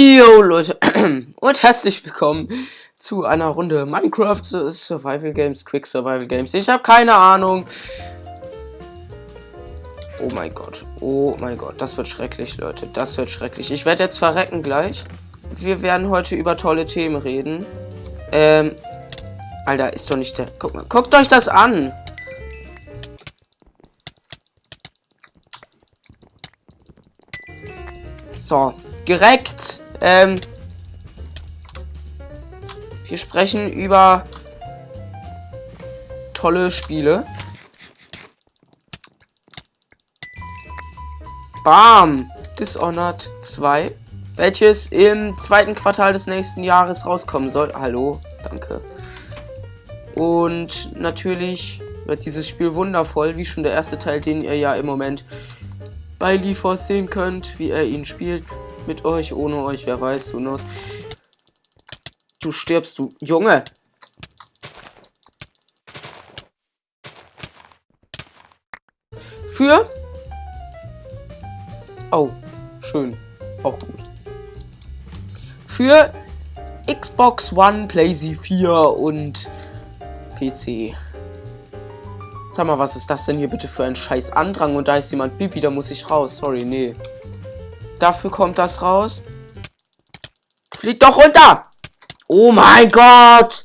Jo Leute und herzlich willkommen zu einer Runde Minecraft Survival Games, Quick Survival Games. Ich habe keine Ahnung. Oh mein Gott, oh mein Gott, das wird schrecklich, Leute, das wird schrecklich. Ich werde jetzt verrecken gleich. Wir werden heute über tolle Themen reden. Ähm, Alter, ist doch nicht der... Guck mal, guckt euch das an. So, direkt. Ähm, wir sprechen über tolle Spiele. Bam! Dishonored 2, welches im zweiten Quartal des nächsten Jahres rauskommen soll. Hallo, danke. Und natürlich wird dieses Spiel wundervoll, wie schon der erste Teil, den ihr ja im Moment bei LeForce sehen könnt, wie er ihn spielt. Mit euch, ohne euch, wer weiß, du knows. Du stirbst, du Junge! Für? Oh, schön. Auch gut. Für Xbox One, PlayStation 4 und PC. Sag mal, was ist das denn hier bitte für ein scheiß Andrang? Und da ist jemand Bibi, da muss ich raus. Sorry, nee. Dafür kommt das raus. Flieg doch runter! Oh mein Gott!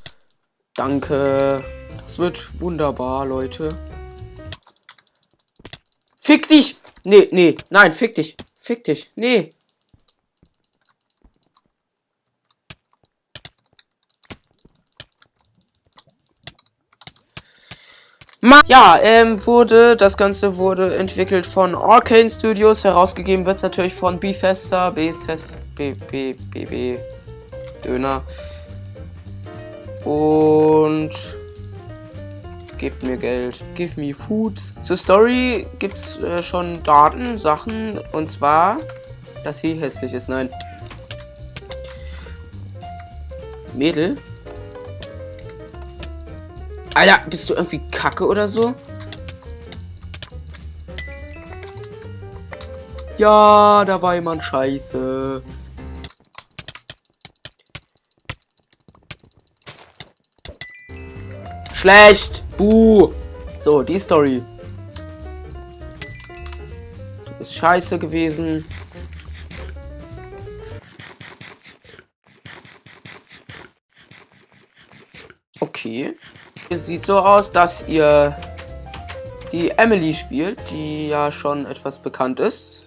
Danke. Das wird wunderbar, Leute. Fick dich! Nee, nee, nein, fick dich. Fick dich. Nee. Ja, ähm, wurde, das Ganze wurde entwickelt von Arcane Studios, herausgegeben wird es natürlich von Bethesda, Bethesda, B, B, B, B, Döner. Und gebt mir Geld, give me food. Zur Story gibt's äh, schon Daten, Sachen, und zwar, dass sie hässlich ist, nein. Mädel, Alter, bist du irgendwie kacke oder so? Ja, da war jemand scheiße. Schlecht. Buh. So, die Story. Du bist scheiße gewesen. Okay. Sieht so aus, dass ihr die Emily spielt, die ja schon etwas bekannt ist.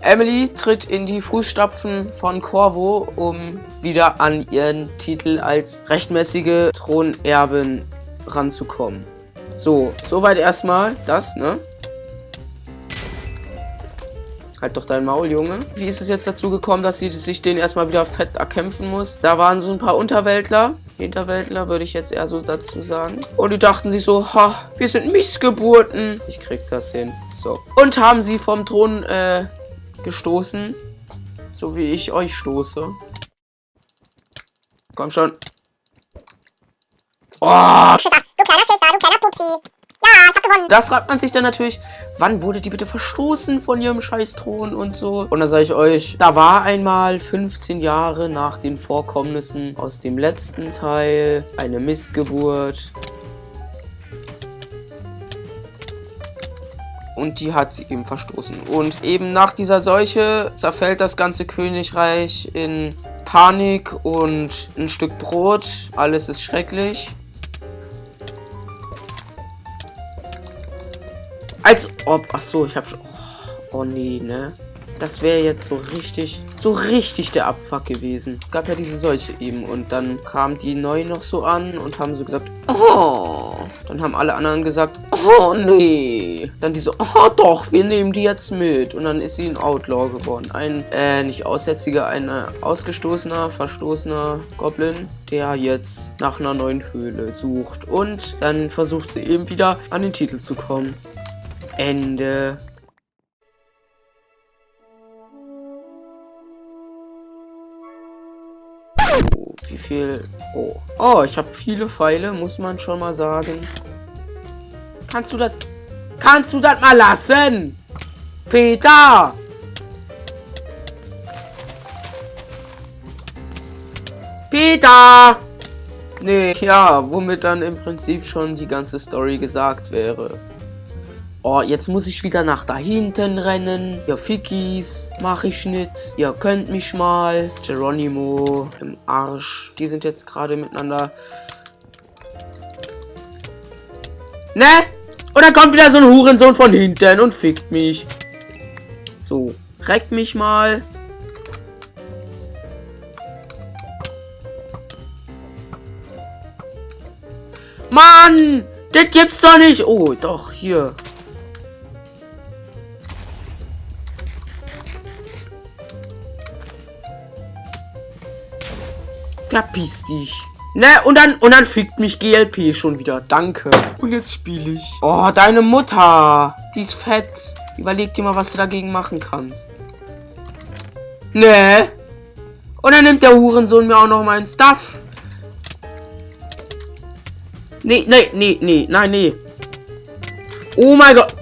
Emily tritt in die Fußstapfen von Corvo, um wieder an ihren Titel als rechtmäßige Thronerbin ranzukommen. So, soweit erstmal das, ne? Halt doch dein Maul, Junge. Wie ist es jetzt dazu gekommen, dass sie sich den erstmal wieder fett erkämpfen muss? Da waren so ein paar Unterweltler, Hinterwäldler, würde ich jetzt eher so dazu sagen. Und die dachten sich so, ha, wir sind Missgeburten. Ich krieg das hin. So. Und haben sie vom Thron äh, gestoßen. So wie ich euch stoße. Komm schon. Oh! Du kleiner Schisser, du kleiner Pupsi. Gewonnen. Da fragt man sich dann natürlich, wann wurde die bitte verstoßen von ihrem Scheißthron und so. Und da sage ich euch, da war einmal 15 Jahre nach den Vorkommnissen aus dem letzten Teil eine Missgeburt. und die hat sie eben verstoßen. Und eben nach dieser Seuche zerfällt das ganze Königreich in Panik und ein Stück Brot. Alles ist schrecklich. Als ob. Ach so, ich habe schon. Oh, oh nee, ne? Das wäre jetzt so richtig, so richtig der Abfuck gewesen. Gab ja diese Seuche eben und dann kam die neu noch so an und haben so gesagt, oh. Dann haben alle anderen gesagt, oh nee. Dann die so, oh doch, wir nehmen die jetzt mit. Und dann ist sie ein Outlaw geworden. Ein, äh, nicht Aussätziger, ein äh, ausgestoßener, verstoßener Goblin, der jetzt nach einer neuen Höhle sucht. Und dann versucht sie eben wieder an den Titel zu kommen. Ende. Oh, wie viel? Oh, oh ich habe viele Pfeile, muss man schon mal sagen. Kannst du das? Kannst du das mal lassen? Peter! Peter! Nee, ja, womit dann im Prinzip schon die ganze Story gesagt wäre. Oh, jetzt muss ich wieder nach da hinten rennen. Ja, Fickies, mach ich nicht. Ihr könnt mich mal. Geronimo im Arsch. Die sind jetzt gerade miteinander. Ne? Und dann kommt wieder so ein Hurensohn von hinten und fickt mich. So, reck mich mal. Mann! Das gibt's doch nicht! Oh, doch, hier. Verpiss dich. Ne, und dann, und dann fickt mich GLP schon wieder. Danke. Und jetzt spiele ich. Oh, deine Mutter. Die ist fett. Überleg dir mal, was du dagegen machen kannst. Ne. Und dann nimmt der Hurensohn mir auch noch meinen Stuff. Nee, nee, nee, nee, nein, nee. Oh mein Gott.